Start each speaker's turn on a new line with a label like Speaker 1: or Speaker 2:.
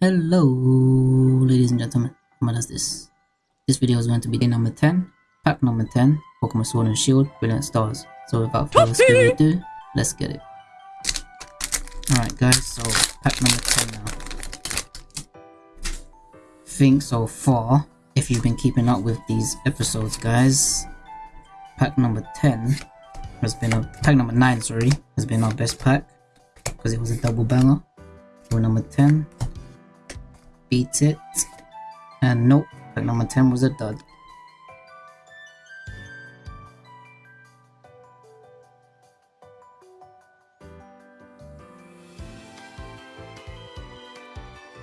Speaker 1: Hello, ladies and gentlemen. What is this? This video is going to be day number 10, pack number 10, Pokemon Sword and Shield, Brilliant Stars. So without further ado, let's get it. Alright guys, so pack number 10 now. Think so far, if you've been keeping up with these episodes guys, pack number 10 has been a, pack number 9 sorry, has been our best pack because it was a double banger. For number 10, it. And nope, pack number 10 was a dud.